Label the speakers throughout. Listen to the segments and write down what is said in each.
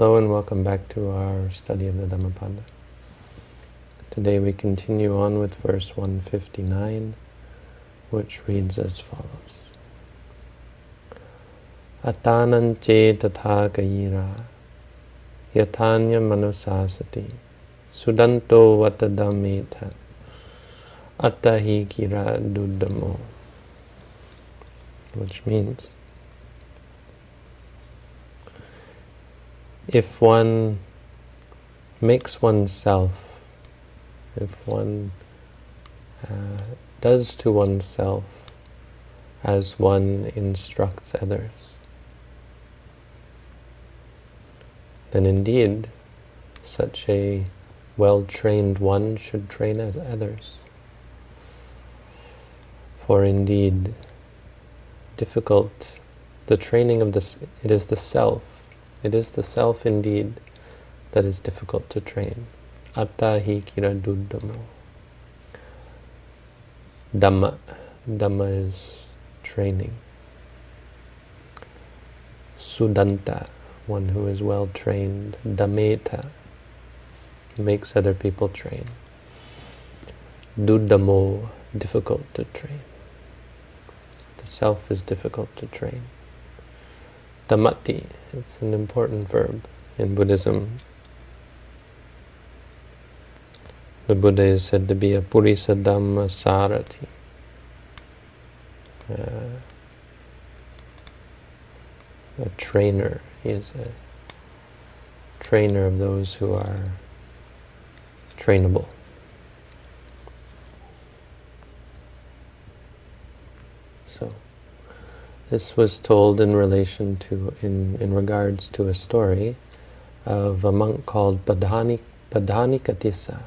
Speaker 1: Hello and welcome back to our study of the Dhammapada. Today we continue on with verse 159, which reads as follows. Atanance tatha kayira yatanya manusasati sudanto vatadameta attahi kira dudamo which means if one makes oneself, if one uh, does to oneself as one instructs others, then indeed such a well-trained one should train others. For indeed, difficult, the training of this, it is the self it is the self indeed that is difficult to train. Atta hi kira duddamo. Dhamma. Dhamma is training. Sudanta, one who is well trained. Dametha, makes other people train. Duddamo, difficult to train. The self is difficult to train. Dhammati, it's an important verb in Buddhism. The Buddha is said to be a Purisadammasarathi. Uh, a trainer. He is a trainer of those who are trainable. So. This was told in relation to, in, in regards to a story of a monk called Padhani, Padhanikatissa.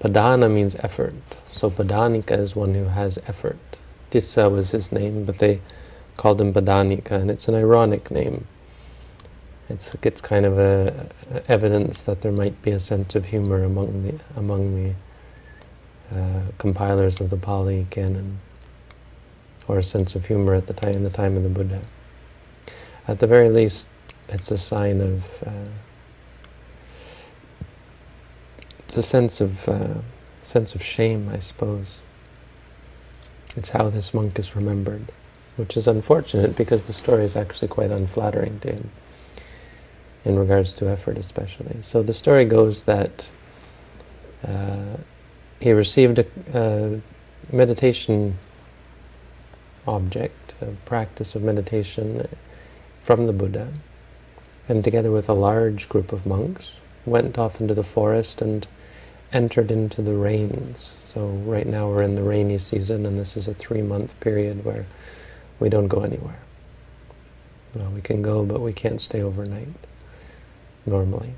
Speaker 1: Padhana means effort, so Padhanika is one who has effort. Tissa was his name, but they called him Padhanika, and it's an ironic name. It's, it's kind of a, a evidence that there might be a sense of humor among the, among the uh, compilers of the Pali canon or a sense of humor at the time, in the time of the Buddha. At the very least, it's a sign of, uh, it's a sense of, uh, sense of shame, I suppose. It's how this monk is remembered, which is unfortunate because the story is actually quite unflattering to him, in regards to effort especially. So the story goes that uh, he received a, a meditation object, a practice of meditation from the Buddha, and together with a large group of monks, went off into the forest and entered into the rains. So right now we're in the rainy season, and this is a three-month period where we don't go anywhere. Well, we can go, but we can't stay overnight, normally.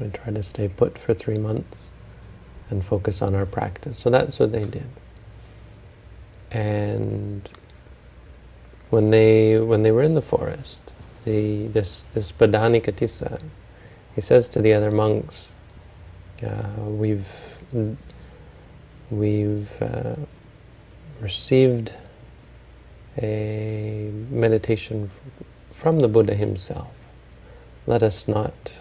Speaker 1: We try to stay put for three months and focus on our practice. So that's what they did. And when they when they were in the forest, the this this Padhanikatissa, he says to the other monks, uh, "We've we've uh, received a meditation from the Buddha himself. Let us not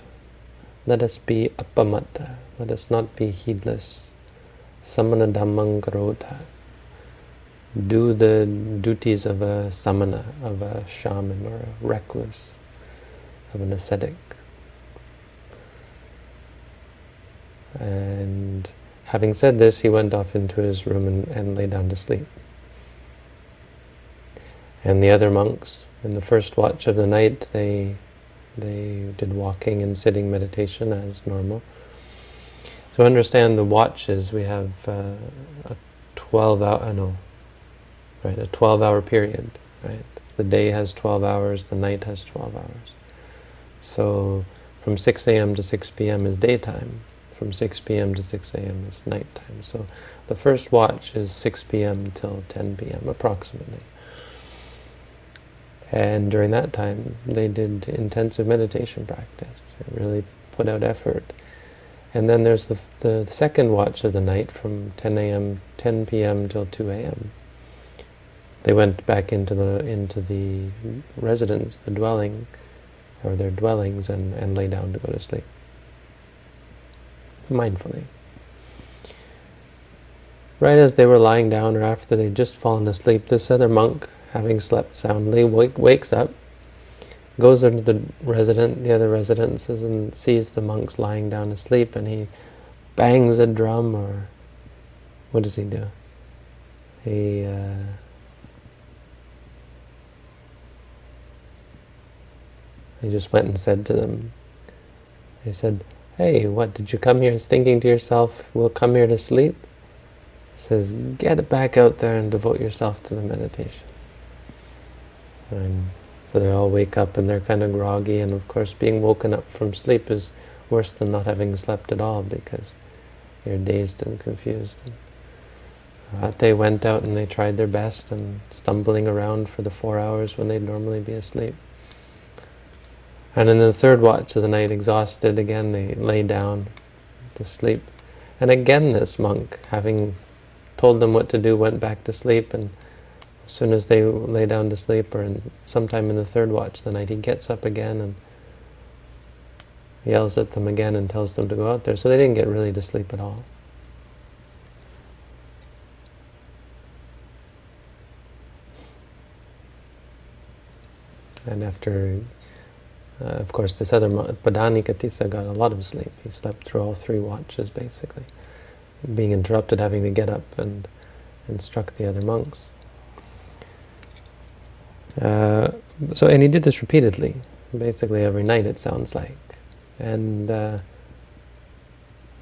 Speaker 1: let us be appamatta. Let us not be heedless. Samana dhammang do the duties of a samana, of a shaman or a recluse, of an ascetic. And having said this, he went off into his room and, and lay down to sleep. And the other monks, in the first watch of the night, they they did walking and sitting meditation as normal. To understand the watches, we have uh, a 12 hour, no, right? A 12-hour period, right? The day has 12 hours, the night has 12 hours. So from 6 a.m. to 6 p.m. is daytime. From 6 p.m. to 6 a.m. is nighttime. So the first watch is 6 p.m. till 10 p.m. approximately. And during that time, they did intensive meditation practice. They really put out effort. And then there's the, the second watch of the night from 10 a.m., 10 p.m. till 2 a.m. They went back into the into the residence, the dwelling, or their dwellings and, and lay down to go to sleep. Mindfully. Right as they were lying down or after they'd just fallen asleep, this other monk, having slept soundly, wake, wakes up, goes into the resident, the other residences and sees the monks lying down asleep and he bangs a drum or what does he do? He uh, he just went and said to them, I said, hey, what, did you come here thinking to yourself, we'll come here to sleep? He says, get back out there and devote yourself to the meditation. And so they all wake up and they're kind of groggy, and of course being woken up from sleep is worse than not having slept at all because you're dazed and confused. Uh, they went out and they tried their best and stumbling around for the four hours when they'd normally be asleep. And in the third watch of the night, exhausted again, they lay down to sleep. And again this monk, having told them what to do, went back to sleep. And as soon as they lay down to sleep, or in, sometime in the third watch of the night, he gets up again and yells at them again and tells them to go out there. So they didn't get really to sleep at all. And after uh, of course, this other Padhani Padhanikatissa got a lot of sleep. He slept through all three watches, basically, being interrupted, having to get up and instruct the other monks. Uh, so, and he did this repeatedly, basically every night, it sounds like. And uh,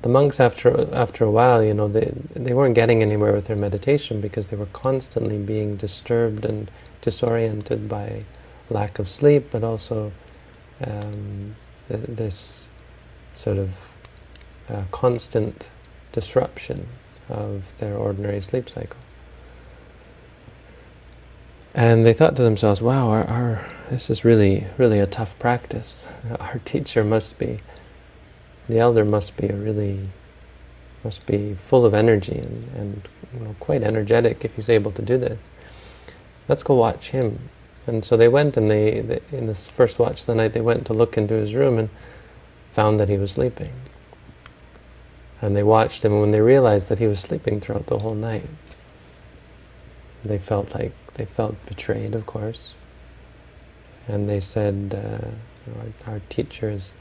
Speaker 1: the monks, after after a while, you know, they they weren't getting anywhere with their meditation because they were constantly being disturbed and disoriented by lack of sleep, but also um, th this sort of uh, constant disruption of their ordinary sleep cycle. And they thought to themselves, wow, our, our, this is really, really a tough practice. Our teacher must be, the elder must be a really, must be full of energy and, and you know, quite energetic if he's able to do this. Let's go watch him and so they went and they, they, in this first watch of the night, they went to look into his room and found that he was sleeping. And they watched him, and when they realized that he was sleeping throughout the whole night, they felt like, they felt betrayed, of course. And they said, uh, our, our teacher is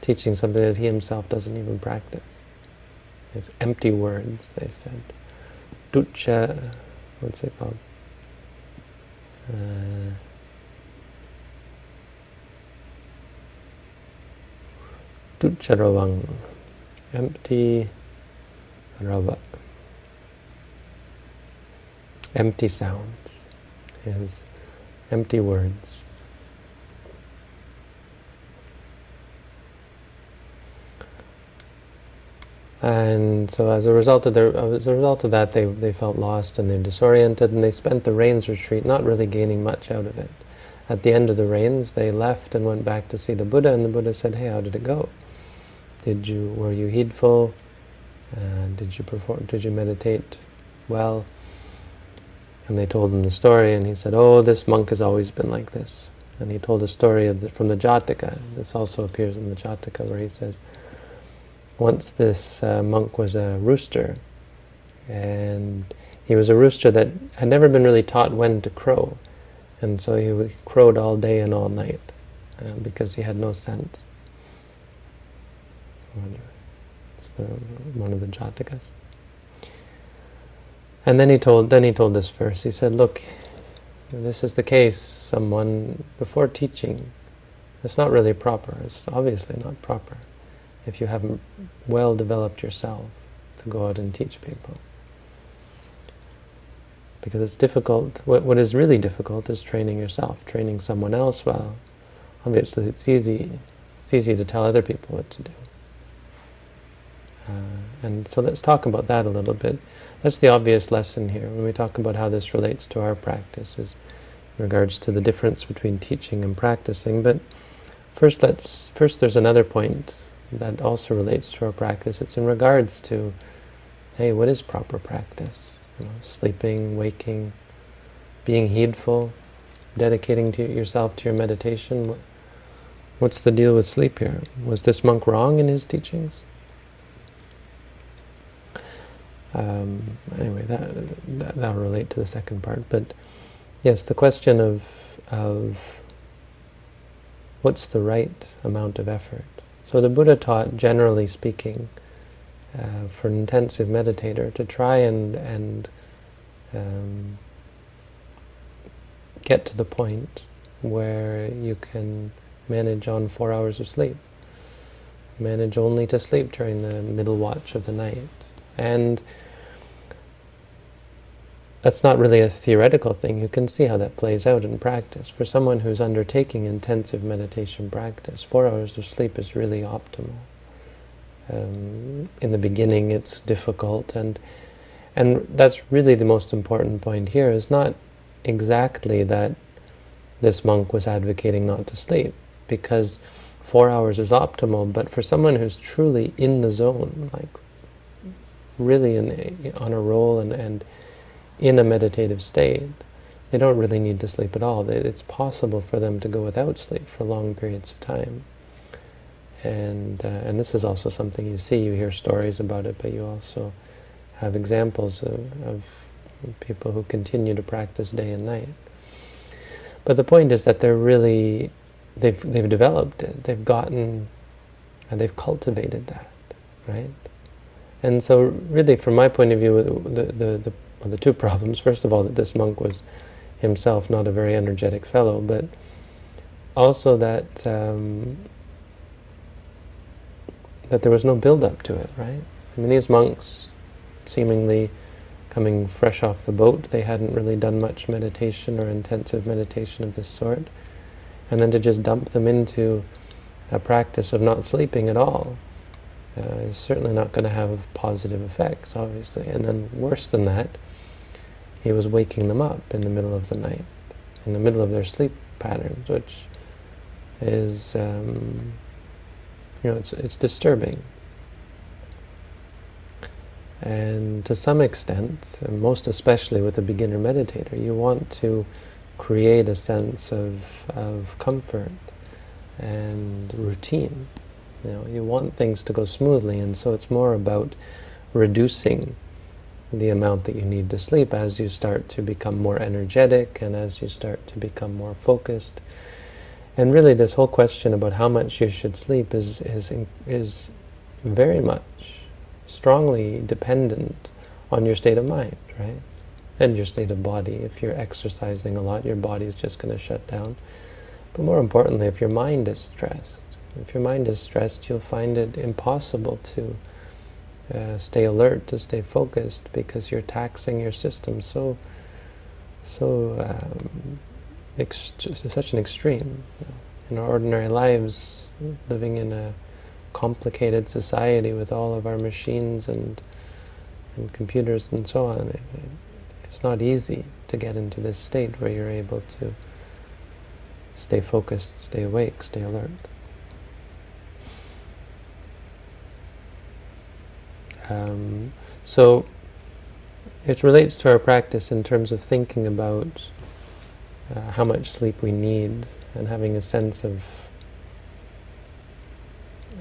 Speaker 1: teaching something that he himself doesn't even practice. It's empty words, they said. Ducha, what's it called? Uh, empty rava, empty sounds, is empty words. And so as a result of their, as a result of that, they, they felt lost and they're disoriented, and they spent the rains retreat not really gaining much out of it. At the end of the rains, they left and went back to see the Buddha, and the Buddha said, hey, how did it go? Did you, were you heedful? Uh, did you perform, did you meditate well? And they told him the story, and he said, oh, this monk has always been like this. And he told a story the, from the Jataka. This also appears in the Jataka, where he says, once this uh, monk was a rooster, and he was a rooster that had never been really taught when to crow, and so he crowed all day and all night uh, because he had no sense. It's the, one of the Jatakas. And then he told then he told this verse. He said, "Look, this is the case. Someone before teaching, it's not really proper. It's obviously not proper." If you haven't well developed yourself to go out and teach people. Because it's difficult, what, what is really difficult is training yourself. Training someone else, well, obviously it's easy, it's easy to tell other people what to do. Uh, and so let's talk about that a little bit. That's the obvious lesson here when we talk about how this relates to our practices in regards to the difference between teaching and practicing. But first, let's first there's another point that also relates to our practice. It's in regards to, hey, what is proper practice? You know, sleeping, waking, being heedful, dedicating to yourself to your meditation. What's the deal with sleep here? Was this monk wrong in his teachings? Um, anyway, that, that that'll relate to the second part. But yes, the question of of what's the right amount of effort. So the Buddha taught, generally speaking, uh, for an intensive meditator to try and and um, get to the point where you can manage on four hours of sleep. Manage only to sleep during the middle watch of the night. And that's not really a theoretical thing. You can see how that plays out in practice. For someone who's undertaking intensive meditation practice, four hours of sleep is really optimal. Um, in the beginning it's difficult and and that's really the most important point here is not exactly that this monk was advocating not to sleep because four hours is optimal but for someone who's truly in the zone like really in, on a roll and, and in a meditative state, they don't really need to sleep at all. It's possible for them to go without sleep for long periods of time. And, uh, and this is also something you see, you hear stories about it, but you also have examples of, of people who continue to practice day and night. But the point is that they're really, they've, they've developed it, they've gotten, and they've cultivated that, right? And so really, from my point of view, the, the, the well, the two problems. First of all, that this monk was himself not a very energetic fellow, but also that um, that there was no build-up to it, right? I mean, these monks, seemingly coming fresh off the boat, they hadn't really done much meditation or intensive meditation of this sort, and then to just dump them into a practice of not sleeping at all uh, is certainly not going to have positive effects, obviously. And then worse than that, he was waking them up in the middle of the night, in the middle of their sleep patterns, which is, um, you know, it's, it's disturbing. And to some extent, most especially with a beginner meditator, you want to create a sense of, of comfort and routine. You know, you want things to go smoothly, and so it's more about reducing the amount that you need to sleep as you start to become more energetic and as you start to become more focused. And really this whole question about how much you should sleep is, is, is very much strongly dependent on your state of mind, right? And your state of body. If you're exercising a lot, your body is just going to shut down. But more importantly, if your mind is stressed, if your mind is stressed, you'll find it impossible to uh, stay alert, to stay focused, because you're taxing your system so, so, um, such an extreme. In our ordinary lives, living in a complicated society with all of our machines and, and computers and so on, it, it's not easy to get into this state where you're able to stay focused, stay awake, stay alert. Um, so it relates to our practice in terms of thinking about uh, how much sleep we need and having a sense of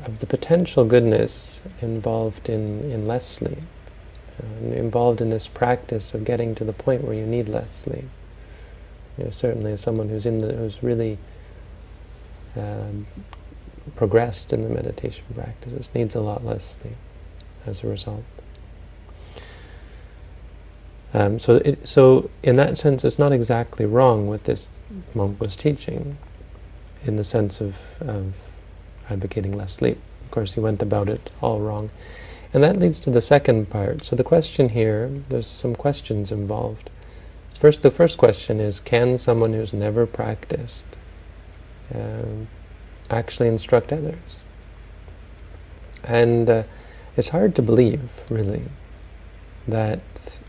Speaker 1: of the potential goodness involved in, in less sleep, involved in this practice of getting to the point where you need less sleep. You know, certainly as someone who's in the, who's really um, progressed in the meditation practices needs a lot less sleep as a result. Um, so, it, so in that sense, it's not exactly wrong what this monk was teaching, in the sense of, of advocating less sleep. Of course, he went about it all wrong. And that leads to the second part. So the question here, there's some questions involved. First, the first question is, can someone who's never practiced um, actually instruct others? And uh, it's hard to believe, really, that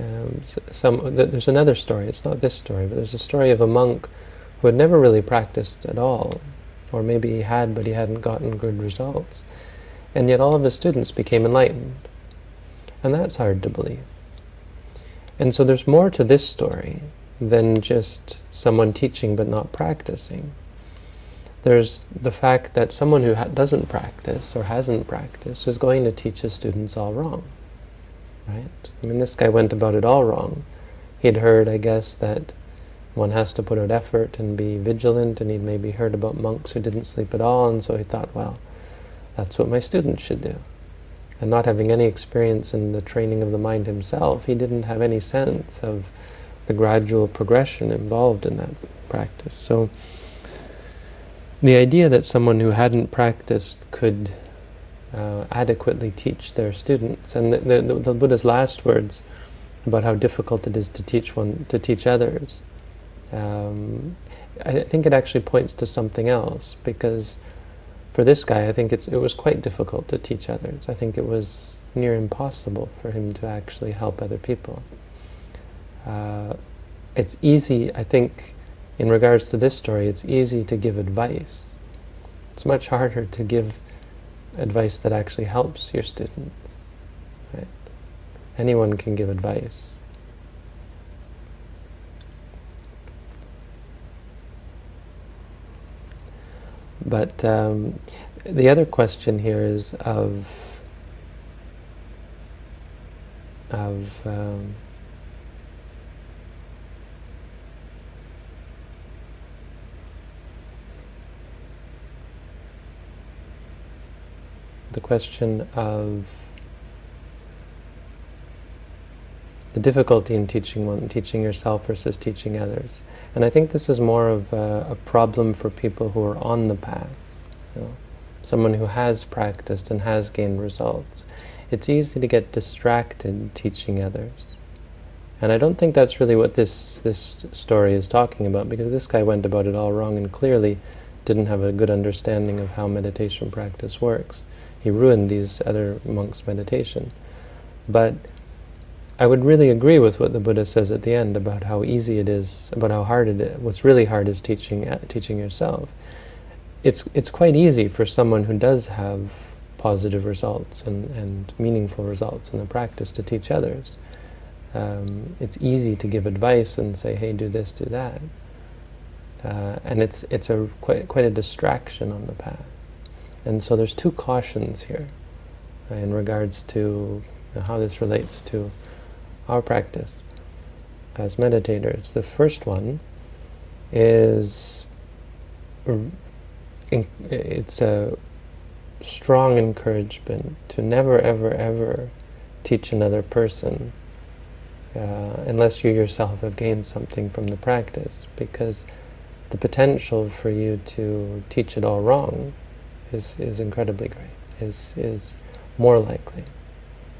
Speaker 1: um, some. There's another story. It's not this story, but there's a story of a monk who had never really practiced at all, or maybe he had, but he hadn't gotten good results, and yet all of his students became enlightened, and that's hard to believe. And so there's more to this story than just someone teaching but not practicing. There's the fact that someone who doesn't practice or hasn't practiced is going to teach his students all wrong. Right? I mean, this guy went about it all wrong. He'd heard, I guess, that one has to put out effort and be vigilant, and he'd maybe heard about monks who didn't sleep at all, and so he thought, well, that's what my students should do. And not having any experience in the training of the mind himself, he didn't have any sense of the gradual progression involved in that practice. So the idea that someone who hadn't practiced could uh, adequately teach their students, and the, the, the, Buddha's last words about how difficult it is to teach one to teach others, um, I think it actually points to something else because for this guy, I think it was quite difficult to teach others. I think it was near impossible for him to actually help other people. Uh, it's easy, I think, in regards to this story, it's easy to give advice. It's much harder to give advice that actually helps your students. Right? Anyone can give advice. But um, the other question here is of of um, the question of the difficulty in teaching one, teaching yourself versus teaching others. And I think this is more of a, a problem for people who are on the path. You know, someone who has practiced and has gained results. It's easy to get distracted teaching others. And I don't think that's really what this, this story is talking about, because this guy went about it all wrong and clearly didn't have a good understanding of how meditation practice works. He ruined these other monks' meditation. But I would really agree with what the Buddha says at the end about how easy it is, about how hard it is. What's really hard is teaching uh, teaching yourself. It's it's quite easy for someone who does have positive results and, and meaningful results in the practice to teach others. Um, it's easy to give advice and say, hey, do this, do that. Uh, and it's it's a quite quite a distraction on the path. And so there's two cautions here uh, in regards to how this relates to our practice as meditators. The first one is it's a strong encouragement to never, ever, ever teach another person uh, unless you yourself have gained something from the practice, because the potential for you to teach it all wrong is, is incredibly great, is, is more likely.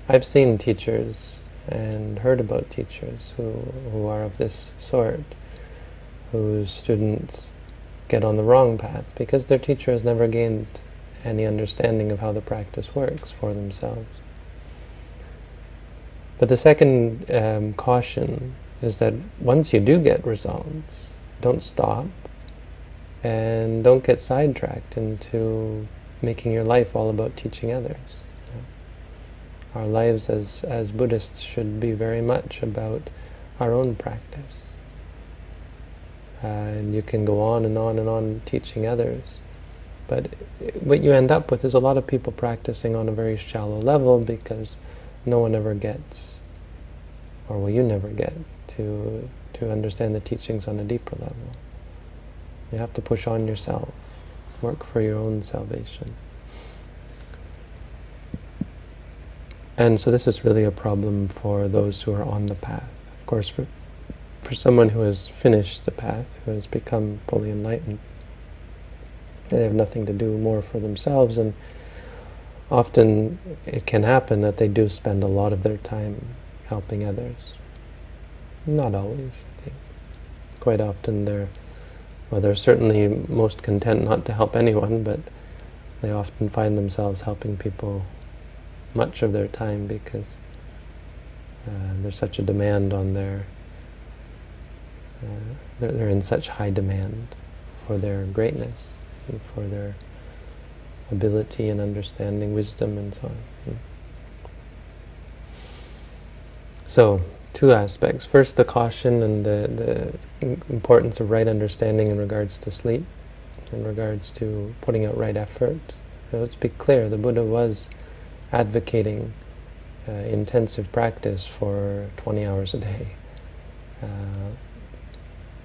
Speaker 1: I've seen teachers and heard about teachers who, who are of this sort, whose students get on the wrong path because their teacher has never gained any understanding of how the practice works for themselves. But the second um, caution is that once you do get results, don't stop and don't get sidetracked into making your life all about teaching others. Our lives as, as Buddhists should be very much about our own practice. Uh, and you can go on and on and on teaching others. But what you end up with is a lot of people practicing on a very shallow level because no one ever gets, or will you never get, to, to understand the teachings on a deeper level. You have to push on yourself, work for your own salvation. And so this is really a problem for those who are on the path. Of course, for, for someone who has finished the path, who has become fully enlightened, they have nothing to do more for themselves, and often it can happen that they do spend a lot of their time helping others. Not always, I think. Quite often they're, well, they're certainly most content not to help anyone, but they often find themselves helping people much of their time because uh, there's such a demand on their, uh, they're, they're, in such high demand for their greatness and for their ability and understanding, wisdom and so on. Hmm. So, two aspects. First, the caution and the, the importance of right understanding in regards to sleep. in regards to putting out right effort. Let's be clear, the Buddha was advocating uh, intensive practice for 20 hours a day, uh,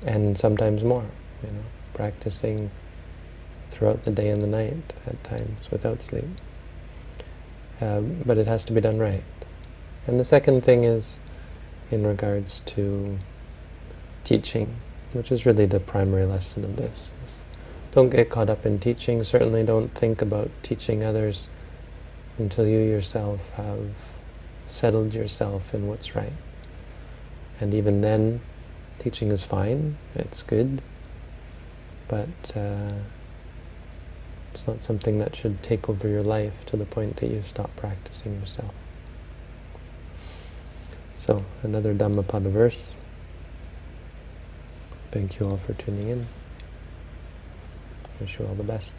Speaker 1: and sometimes more, you know, practicing throughout the day and the night at times without sleep. Um, but it has to be done right. And the second thing is in regards to teaching, which is really the primary lesson of this. Don't get caught up in teaching. Certainly don't think about teaching others until you yourself have settled yourself in what's right. And even then, teaching is fine, it's good, but uh, it's not something that should take over your life to the point that you stop practicing yourself. So, another Dhammapada verse. Thank you all for tuning in. Wish you all the best.